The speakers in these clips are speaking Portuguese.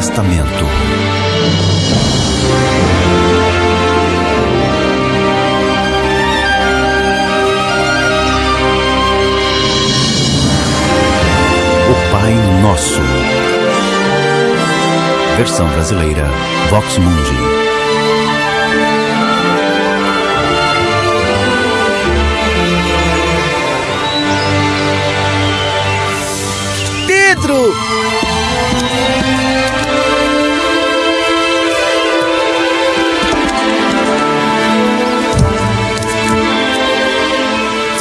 Testamento. O Pai Nosso. Versão brasileira. Vox Mundi.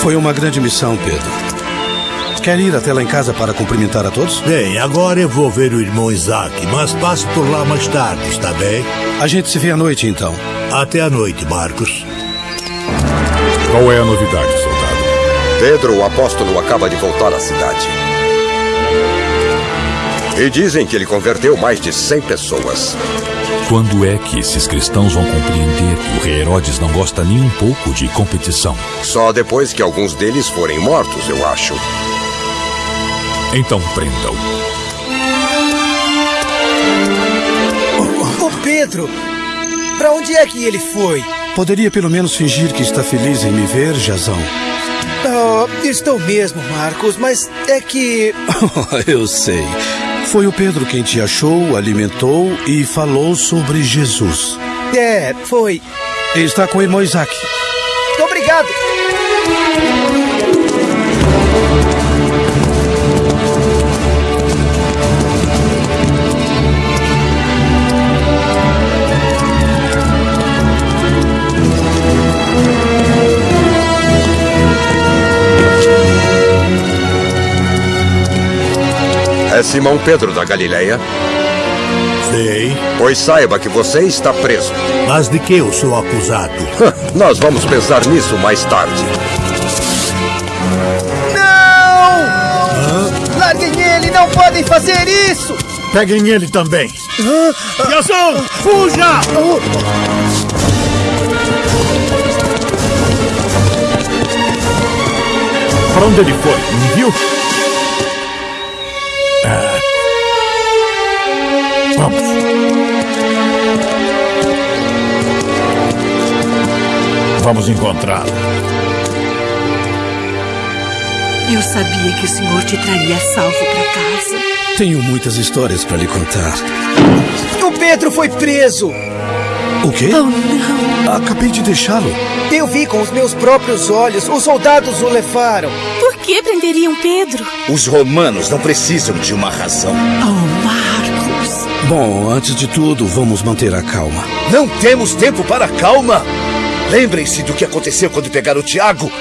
Foi uma grande missão, Pedro. Quer ir até lá em casa para cumprimentar a todos? Bem, agora eu vou ver o irmão Isaac, mas passo por lá mais tarde, está bem? A gente se vê à noite, então. Até a noite, Marcos. Qual é a novidade, soldado? Pedro, o apóstolo, acaba de voltar à cidade. E dizem que ele converteu mais de 100 pessoas. Quando é que esses cristãos vão compreender que o rei Herodes não gosta nem um pouco de competição? Só depois que alguns deles forem mortos, eu acho. Então prendam. O Pedro! Pra onde é que ele foi? Poderia pelo menos fingir que está feliz em me ver, Jazão. Oh, estou mesmo, Marcos, mas é que. eu sei. Foi o Pedro quem te achou, alimentou e falou sobre Jesus. É, foi. Está com o irmão Isaac. Obrigado! É Simão Pedro da Galileia? Sei. Pois saiba que você está preso. Mas de que eu sou acusado? Nós vamos pensar nisso mais tarde. Não! Larguem ele, não podem fazer isso! Peguem ele também. Jason, fuja! Para onde ele foi? Me viu? Vamos. Vamos encontrá-lo. Eu sabia que o senhor te traria salvo para casa. Tenho muitas histórias para lhe contar. O Pedro foi preso! O quê? Oh, não. Acabei de deixá-lo. Eu vi com os meus próprios olhos. Os soldados o levaram. Por que prenderiam Pedro? Os romanos não precisam de uma razão. Oh, Marcos. Bom, antes de tudo, vamos manter a calma. Não temos tempo para calma. Lembrem-se do que aconteceu quando pegaram o Tiago.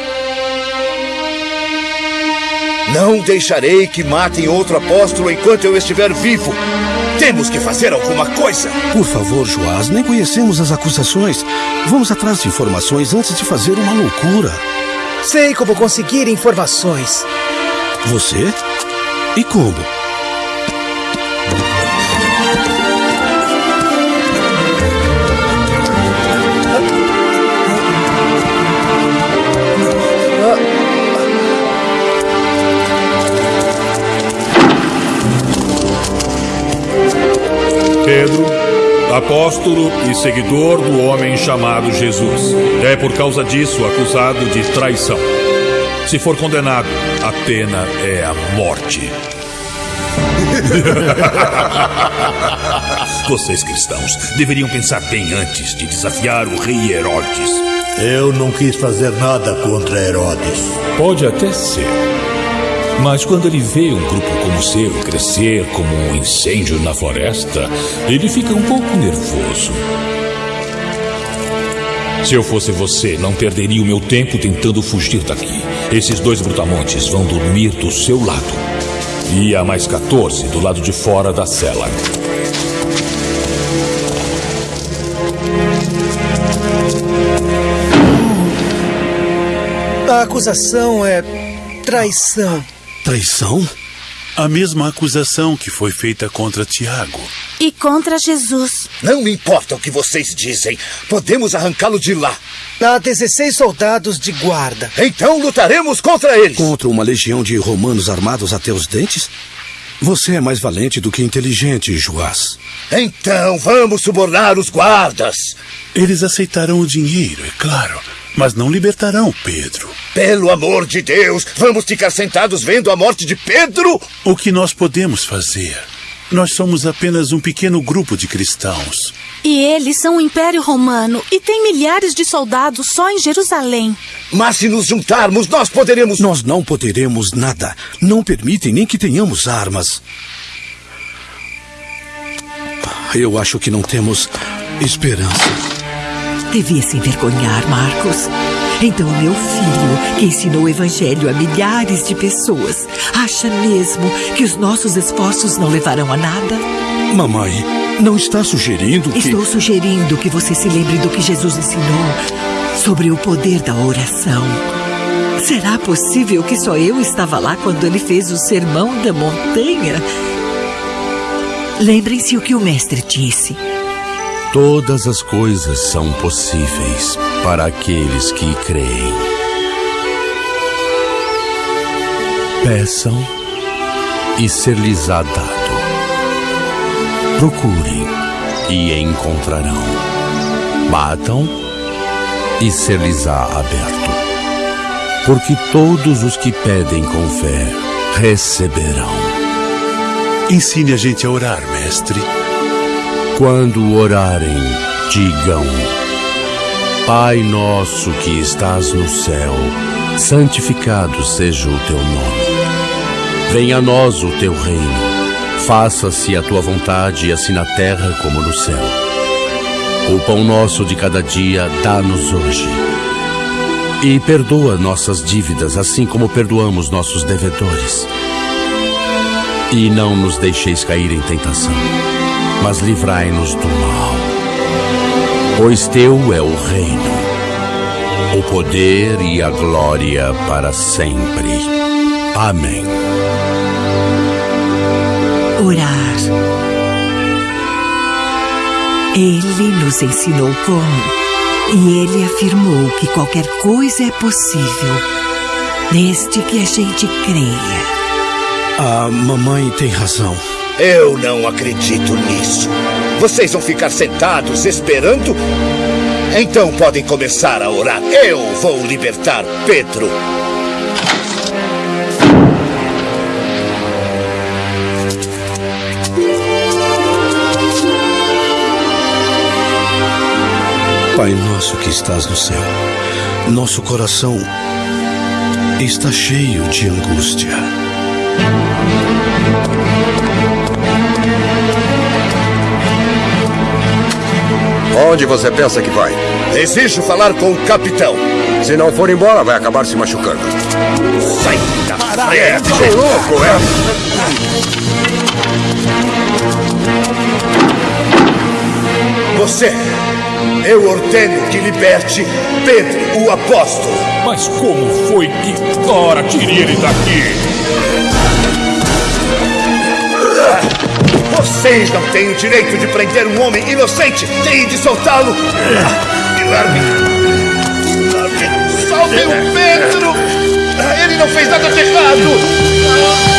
Não deixarei que matem outro apóstolo enquanto eu estiver vivo. Temos que fazer alguma coisa. Por favor, Joás, nem conhecemos as acusações. Vamos atrás de informações antes de fazer uma loucura. Sei como conseguir informações. Você? E como? Pedro, apóstolo e seguidor do homem chamado Jesus. É por causa disso acusado de traição. Se for condenado, a pena é a morte. Vocês cristãos deveriam pensar bem antes de desafiar o rei Herodes. Eu não quis fazer nada contra Herodes. Pode até ser. Mas quando ele vê um grupo como o seu crescer como um incêndio na floresta, ele fica um pouco nervoso. Se eu fosse você, não perderia o meu tempo tentando fugir daqui. Esses dois brutamontes vão dormir do seu lado. E há mais 14 do lado de fora da cela. A acusação é traição. Traição? A mesma acusação que foi feita contra Tiago. E contra Jesus. Não me importa o que vocês dizem. Podemos arrancá-lo de lá. Há 16 soldados de guarda. Então lutaremos contra eles. Contra uma legião de romanos armados até os dentes? Você é mais valente do que inteligente, Joás. Então vamos subornar os guardas. Eles aceitarão o dinheiro, é claro, mas não libertarão Pedro. Pelo amor de Deus, vamos ficar sentados vendo a morte de Pedro? O que nós podemos fazer? Nós somos apenas um pequeno grupo de cristãos. E eles são o Império Romano e tem milhares de soldados só em Jerusalém. Mas se nos juntarmos, nós poderemos. Nós não poderemos nada. Não permitem nem que tenhamos armas. Eu acho que não temos esperança. Devia se envergonhar, Marcos. Então, meu filho, que ensinou o Evangelho a milhares de pessoas, acha mesmo que os nossos esforços não levarão a nada? Mamãe, não está sugerindo que. Estou sugerindo que você se lembre do que Jesus ensinou sobre o poder da oração. Será possível que só eu estava lá quando ele fez o sermão da montanha? Lembrem-se o que o mestre disse. Todas as coisas são possíveis para aqueles que creem. Peçam e ser-lhes-á dado. Procurem e encontrarão. Batam e ser-lhes-á aberto. Porque todos os que pedem com fé receberão. Ensine a gente a orar, mestre. Quando orarem, digam: Pai nosso que estás no céu, santificado seja o teu nome. Venha a nós o teu reino. Faça-se a tua vontade, assim na terra como no céu. O pão nosso de cada dia dá-nos hoje. E perdoa nossas dívidas, assim como perdoamos nossos devedores. E não nos deixeis cair em tentação, mas livrai-nos do mal. Pois teu é o reino, o poder e a glória para sempre. Amém. Orar. Ele nos ensinou como. E ele afirmou que qualquer coisa é possível, desde que a gente creia. A mamãe tem razão. Eu não acredito nisso. Vocês vão ficar sentados esperando? Então podem começar a orar. Eu vou libertar Pedro. Pai nosso que estás no céu, nosso coração está cheio de angústia. Onde você pensa que vai? Exijo falar com o capitão. Se não for embora, vai acabar se machucando. Sai da frente! Que louco, é? Você, eu ordeno que liberte Pedro, o apóstolo. Mas como foi que. Ora, tire ele daqui! Vocês não têm o direito de prender um homem inocente. Têm de soltá-lo. Me largue. Soltem o Pedro. Ele não fez nada de errado.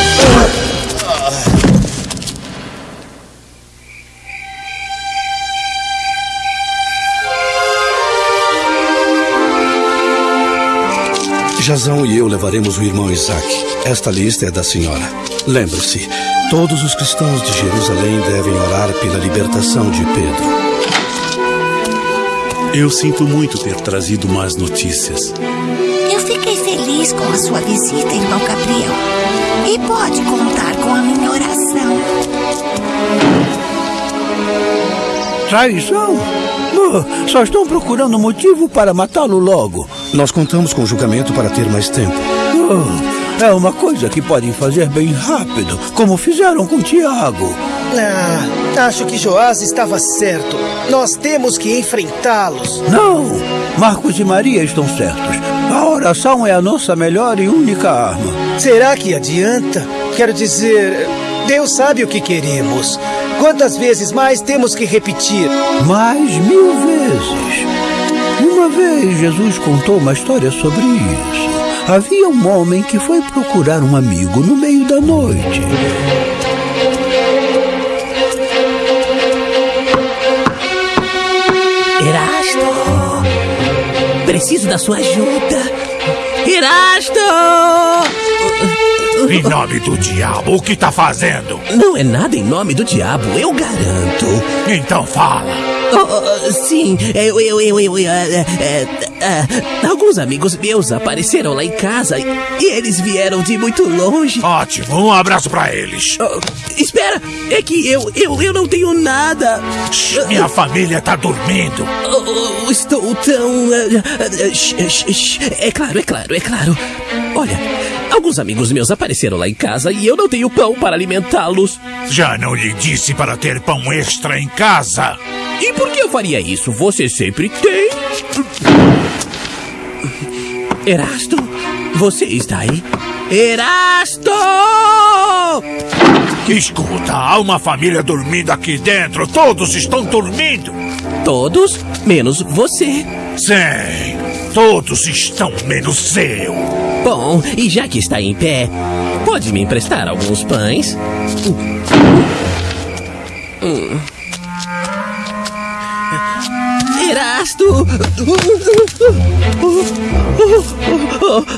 Jazão e eu levaremos o irmão Isaac. Esta lista é da senhora. Lembre-se, todos os cristãos de Jerusalém devem orar pela libertação de Pedro. Eu sinto muito ter trazido más notícias. Eu fiquei feliz com a sua visita, irmão Gabriel. E pode contar com a minha oração. Traição? Oh, só estão procurando motivo para matá-lo logo. Nós contamos com o julgamento para ter mais tempo. Oh, é uma coisa que podem fazer bem rápido, como fizeram com Tiago. Ah, acho que Joás estava certo. Nós temos que enfrentá-los. Não, Marcos e Maria estão certos. A oração é a nossa melhor e única arma. Será que adianta? Quero dizer, Deus sabe o que queremos. Quantas vezes mais temos que repetir? Mais mil vezes. Uma vez Jesus contou uma história sobre isso. Havia um homem que foi procurar um amigo no meio da noite. Erasto! Preciso da sua ajuda! Erasto! Em nome do diabo, o que tá fazendo? Não é nada em nome do diabo, eu garanto. Então fala. Oh, oh, sim, eu, eu, eu, eu, é, é, é, alguns amigos meus apareceram lá em casa e, e, eles vieram de muito longe. Ótimo, um abraço para eles. Oh, espera, é que eu, eu, eu não tenho nada. Shhh, minha família tá dormindo. estou tão. é claro, é claro, é claro. Olha, alguns amigos meus apareceram lá em casa e eu não tenho pão para alimentá-los. Já não lhe disse para ter pão extra em casa? E por que eu faria isso? Você sempre tem. Erasto, você está aí? Erasto! Escuta, há uma família dormindo aqui dentro. Todos estão dormindo. Todos? Menos você. Sim, todos estão menos eu. Bom, e já que está em pé, pode me emprestar alguns pães? Hum. Erasto!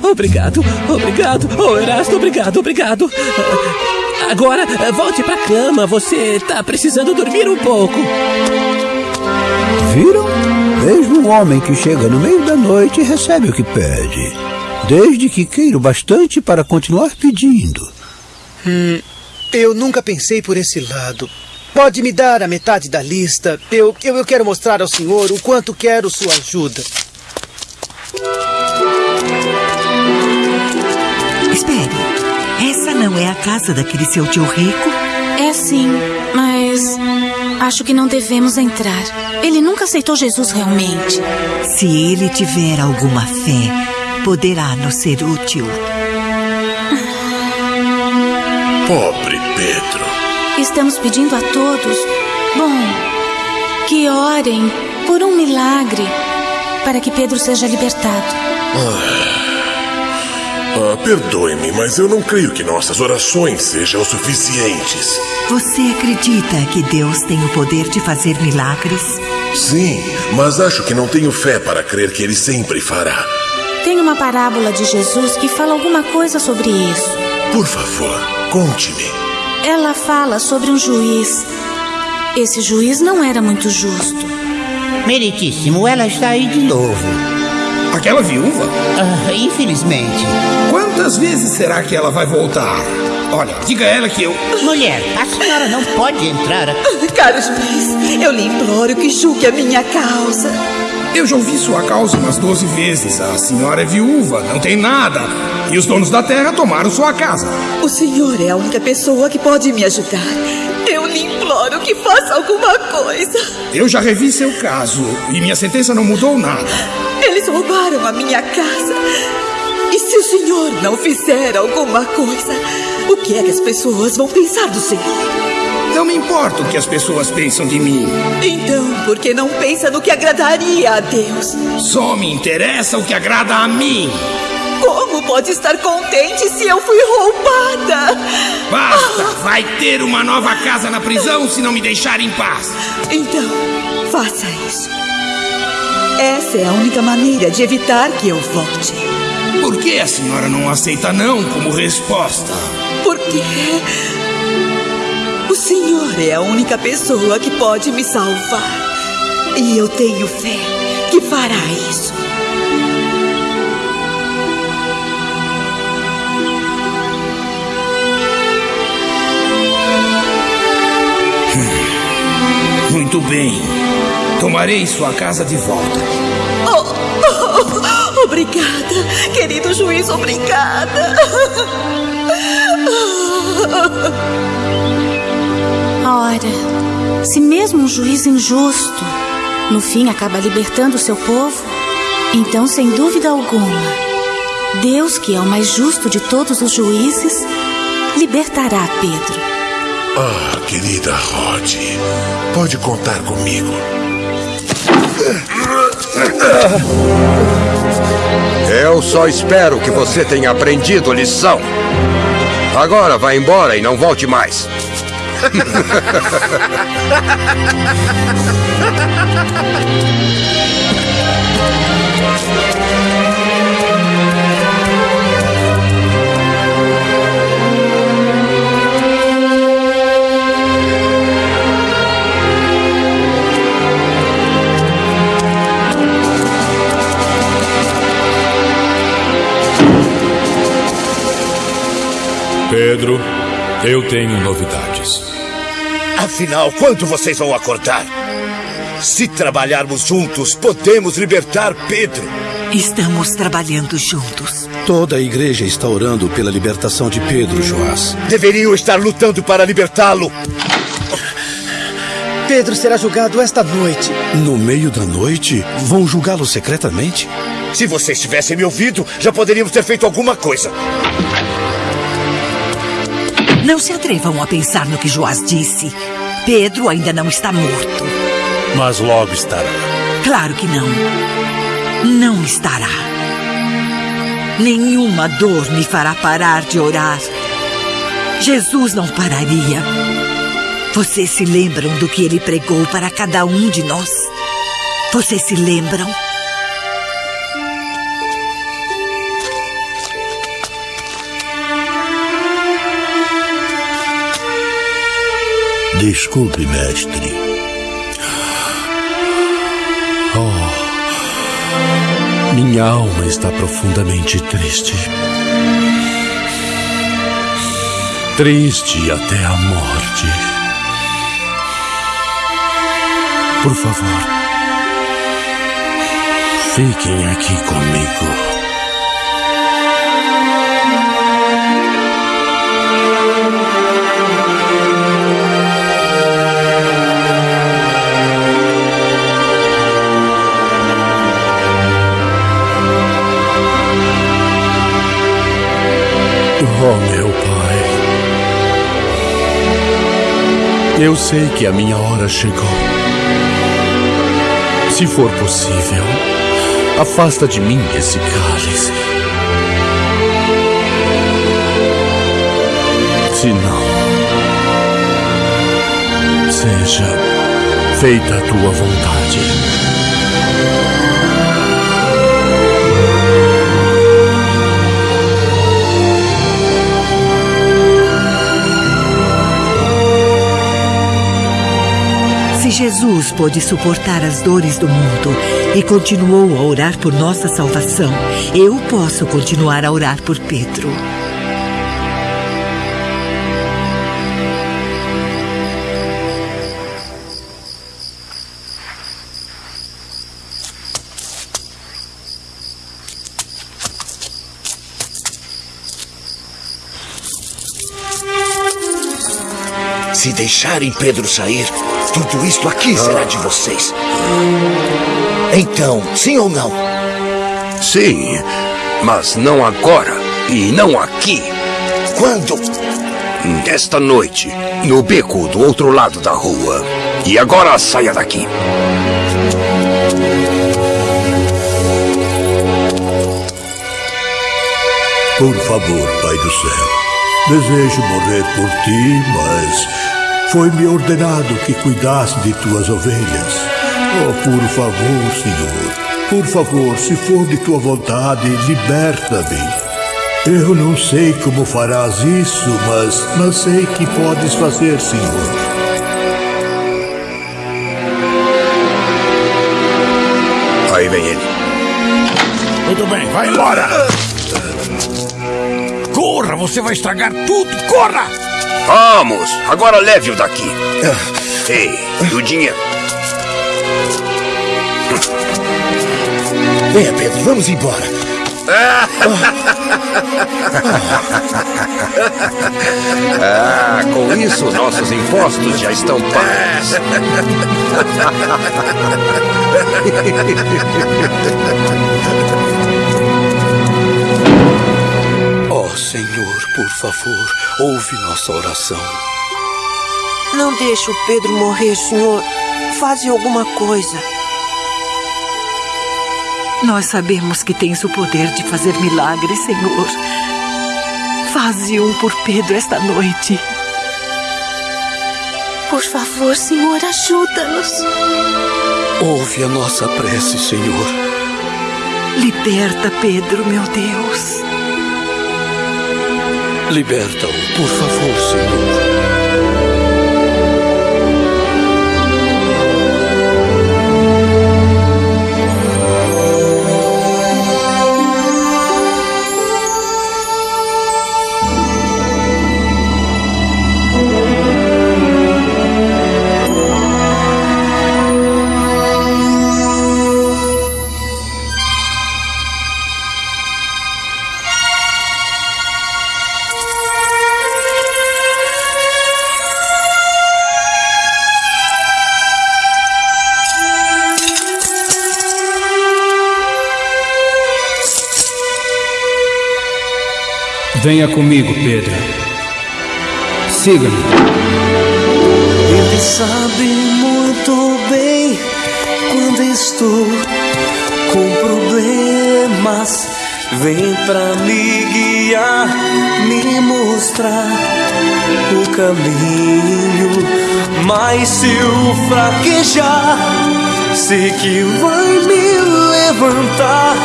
Obrigado, obrigado. Oh, Erasto, obrigado, obrigado. Agora, volte pra cama. Você tá precisando dormir um pouco. Viram? Vejo um homem que chega no meio da noite e recebe o que pede. Desde que queira bastante para continuar pedindo. Hum, eu nunca pensei por esse lado. Pode me dar a metade da lista? Eu, eu, eu quero mostrar ao senhor o quanto quero sua ajuda. Espere. Essa não é a casa daquele seu tio rico? É sim, mas acho que não devemos entrar. Ele nunca aceitou Jesus realmente. Se ele tiver alguma fé, poderá nos ser útil. Pobre Pedro. Estamos pedindo a todos, bom, que orem por um milagre para que Pedro seja libertado. Ah, perdoe-me, mas eu não creio que nossas orações sejam suficientes. Você acredita que Deus tem o poder de fazer milagres? Sim, mas acho que não tenho fé para crer que ele sempre fará. Tem uma parábola de Jesus que fala alguma coisa sobre isso. Por favor, conte-me. Ela fala sobre um juiz. Esse juiz não era muito justo. Meritíssimo, ela está aí de novo. Aquela viúva? Ah, infelizmente. Quantas vezes será que ela vai voltar? Olha, diga a ela que eu. Mulher, a senhora não pode entrar. Caro juiz, eu lhe imploro que julgue a minha causa. Eu já ouvi sua causa umas 12 vezes. A senhora é viúva, não tem nada. E os donos da terra tomaram sua casa. O senhor é a única pessoa que pode me ajudar. Eu lhe imploro que faça alguma coisa. Eu já revi seu caso e minha sentença não mudou nada. Eles roubaram a minha casa. E se o senhor não fizer alguma coisa, o que é que as pessoas vão pensar do senhor? Não me importa o que as pessoas pensam de mim. Então, por que não pensa no que agradaria a Deus? Só me interessa o que agrada a mim. Como pode estar contente se eu fui roubada? Basta! Ah. Vai ter uma nova casa na prisão se não me deixar em paz. Então, faça isso. Essa é a única maneira de evitar que eu volte. Por que a senhora não aceita não como resposta? Porque senhor é a única pessoa que pode me salvar. E eu tenho fé que fará isso. Muito bem. Tomarei sua casa de volta. Oh, oh, obrigada, querido juiz, obrigada. Ora, se mesmo um juiz injusto no fim acaba libertando seu povo, então, sem dúvida alguma, Deus, que é o mais justo de todos os juízes, libertará Pedro. Ah, querida Rod, pode contar comigo. Eu só espero que você tenha aprendido lição. Agora vá embora e não volte mais. Pedro, eu tenho novidades. Afinal, quando vocês vão acordar? Se trabalharmos juntos, podemos libertar Pedro. Estamos trabalhando juntos. Toda a igreja está orando pela libertação de Pedro, Joás. Deveriam estar lutando para libertá-lo. Pedro será julgado esta noite. No meio da noite? Vão julgá-lo secretamente? Se vocês tivessem me ouvido, já poderíamos ter feito alguma coisa. Não se atrevam a pensar no que Joás disse. Pedro ainda não está morto. Mas logo estará. Claro que não. Não estará. Nenhuma dor me fará parar de orar. Jesus não pararia. Vocês se lembram do que ele pregou para cada um de nós? Vocês se lembram? Desculpe, mestre. Oh, minha alma está profundamente triste. Triste até a morte. Por favor, fiquem aqui comigo. Eu sei que a minha hora chegou. Se for possível, afasta de mim esse cálice. Se não, seja feita a tua vontade. Jesus pôde suportar as dores do mundo e continuou a orar por nossa salvação, eu posso continuar a orar por Pedro. Se deixarem Pedro sair, tudo isto aqui será de vocês. Então, sim ou não? Sim, mas não agora e não aqui. Quando? Esta noite, no beco do outro lado da rua. E agora saia daqui. Por favor, Pai do céu, desejo morrer por ti, mas foi-me ordenado que cuidasse de tuas ovelhas. Oh, por favor, Senhor, por favor, se for de tua vontade, liberta-me. Eu não sei como farás isso, mas não sei que podes fazer, Senhor. Aí vem ele. Muito bem, vai embora! Corra, você vai estragar tudo! Corra! Vamos, agora leve-o daqui. Ei, e o dinheiro? Venha, Pedro, vamos embora. Ah, com isso nossos impostos já estão pagos. Senhor, por favor, ouve nossa oração. Não deixe o Pedro morrer, senhor. Faze alguma coisa. Nós sabemos que tens o poder de fazer milagres, Senhor. Faze um por Pedro esta noite. Por favor, Senhor, ajuda-nos. Ouve a nossa prece, Senhor. Liberta Pedro, meu Deus. Liberta-o, por favor, Senhor. Venha comigo, Pedro. Siga-me. Ele sabe muito bem quando estou com problemas. Vem pra me guiar, me mostrar o caminho. Mas se eu fraquejar, sei que vai me levantar.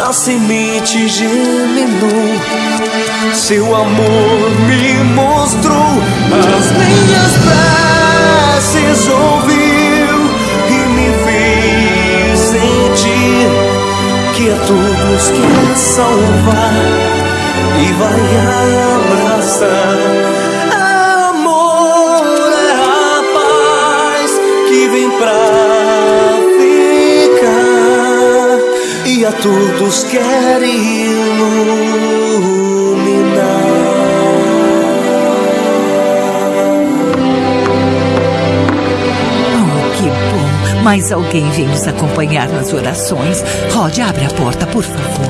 A semente germinou, seu amor me mostrou, as minhas preces ouviu e me fez sentir que a todos quer salvar e vai abraçar. Amor é a paz que vem pra e a todos quer Oh, Mais alguém vem nos acompanhar nas orações. Rod, abre a porta, por favor.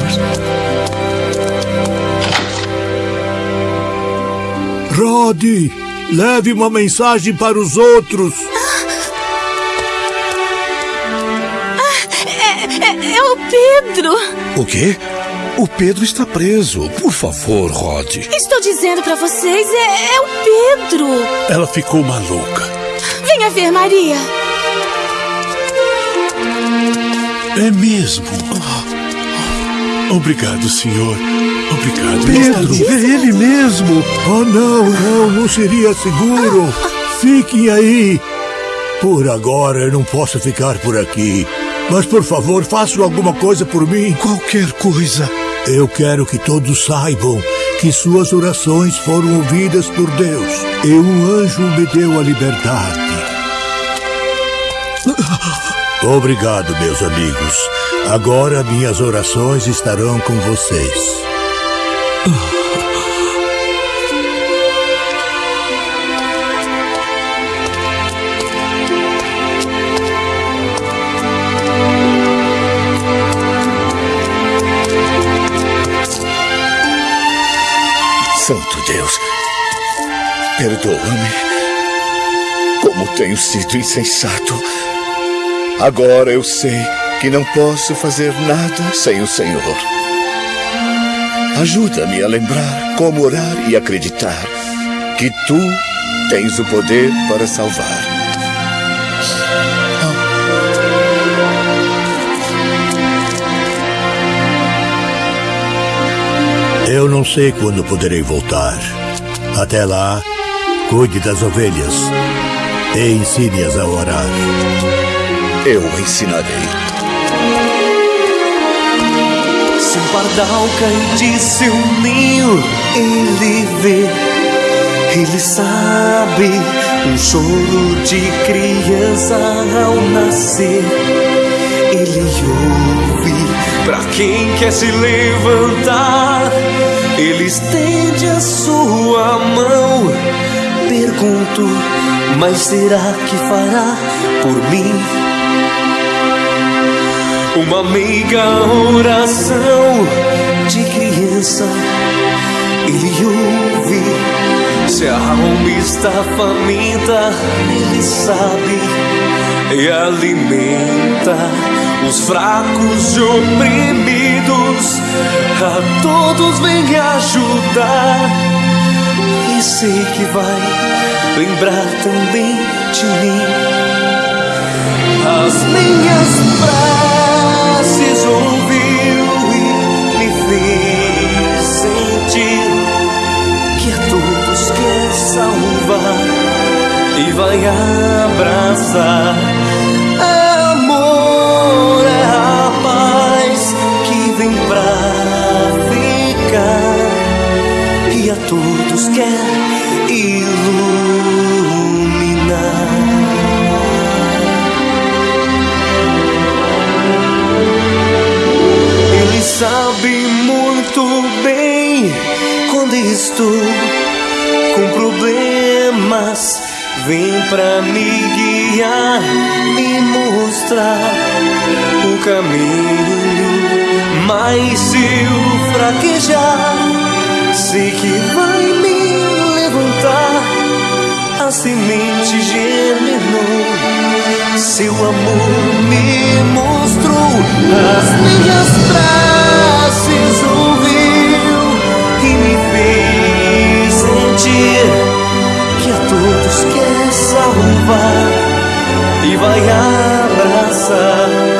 Rod, leve uma mensagem para os outros. É, é, é o Pedro. O quê? O Pedro está preso. Por favor, Rod. Estou dizendo para vocês, é, é o Pedro. Ela ficou maluca. Venha ver, Maria. É mesmo. Obrigado, senhor. Obrigado. Pedro, é ele mesmo. Oh, não, não, não seria seguro. Fiquem aí. Por agora eu não posso ficar por aqui. Mas por favor, façam alguma coisa por mim. Qualquer coisa. Eu quero que todos saibam que suas orações foram ouvidas por Deus e um anjo me deu a liberdade. Obrigado, meus amigos. Agora minhas orações estarão com vocês. Santo Deus, perdoa-me. Como tenho sido insensato. Agora eu sei que não posso fazer nada sem o Senhor. Ajuda-me a lembrar como orar e acreditar que tu tens o poder para salvar. Eu não sei quando poderei voltar. Até lá, cuide das ovelhas e ensine-as a orar. Eu ensinarei. Se um pardal cai de seu ninho, ele vê, ele sabe um choro de criança ao nascer. Ele ouve para quem quer se levantar. Ele estende a sua mão. Pergunto, mas será que fará por mim? Uma meiga oração de criança. Ele ouve se a alma está faminta, Ele sabe e alimenta os fracos e oprimidos. A todos vem ajudar e sei que vai lembrar também de mim. As minhas preces ouviu e me fez sentir que a todos quer salvar e vai abraçar. É amor, é a paz que vem pra ficar e a todos quer iluminar. Sabe muito bem quando estou com problemas. Vem pra me guiar, me mostrar o caminho. Mas se eu fraquejar, sei que vai me levantar. A semente germinou, seu amor me mostrou as minhas preces ouviu e me fez sentir que a todos quer salvar e vai abraçar.